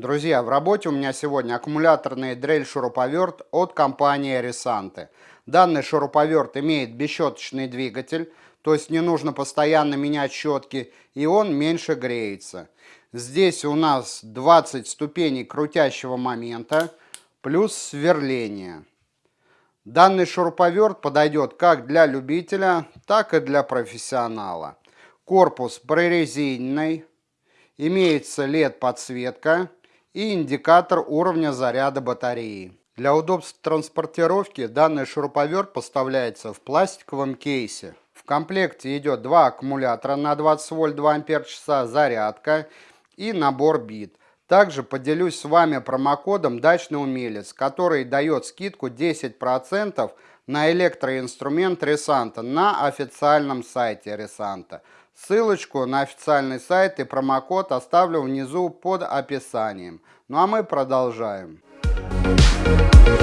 Друзья, в работе у меня сегодня аккумуляторный дрель-шуруповерт от компании Risante. Данный шуруповерт имеет бесщеточный двигатель, то есть не нужно постоянно менять щетки, и он меньше греется. Здесь у нас 20 ступеней крутящего момента, плюс сверление. Данный шуруповерт подойдет как для любителя, так и для профессионала. Корпус прорезиненный, имеется LED-подсветка и индикатор уровня заряда батареи. Для удобства транспортировки данный шуруповерт поставляется в пластиковом кейсе. В комплекте идет два аккумулятора на 20 вольт 2 ампер часа, зарядка и набор бит. Также поделюсь с вами промокодом «Дачный умелец», который дает скидку 10% на электроинструмент Ресанта на официальном сайте Ресанта. Ссылочку на официальный сайт и промокод оставлю внизу под описанием. Ну а мы продолжаем. Thank you.